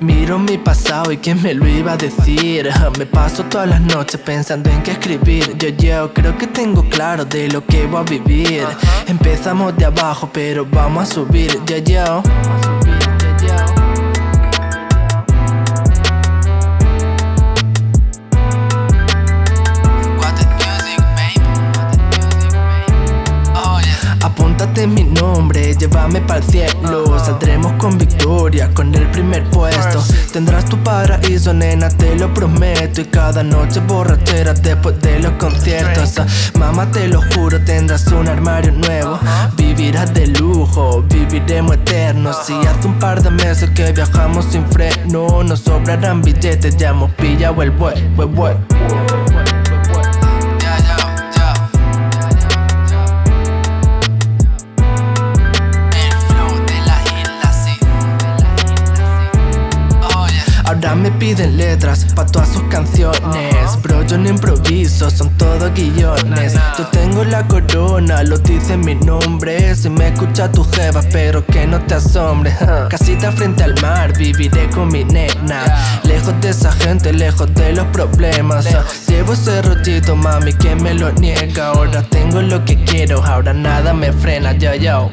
Miro mi pasado y quién me lo iba a decir. Me paso todas las noches pensando en qué escribir. Yo, yo, creo que tengo claro de lo que voy a vivir. Empezamos de abajo pero vamos a subir, yo, yo nombre, llévame para el cielo Saldremos con victoria, con el primer puesto. Tendrás tu paraíso, nena, te lo prometo. Y cada noche borrachera después de los conciertos. Mamá, te lo juro, tendrás un armario nuevo. Vivirás de lujo, viviremos eternos. Si hace un par de meses que viajamos sin freno. Nos sobrarán billetes, ya hemos pillado el bue, bue, bue Ahora me piden letras pa' todas sus canciones. Bro, yo no improviso, son todos guillones Yo tengo la corona, lo dice mi nombre. Si me escucha tu jeva, pero que no te asombre. Casita frente al mar, viviré con mi nena. Lejos de esa gente, lejos de los problemas. Llevo ese rollito, mami, que me lo niega. Ahora tengo lo que quiero, ahora nada me frena, yo, yo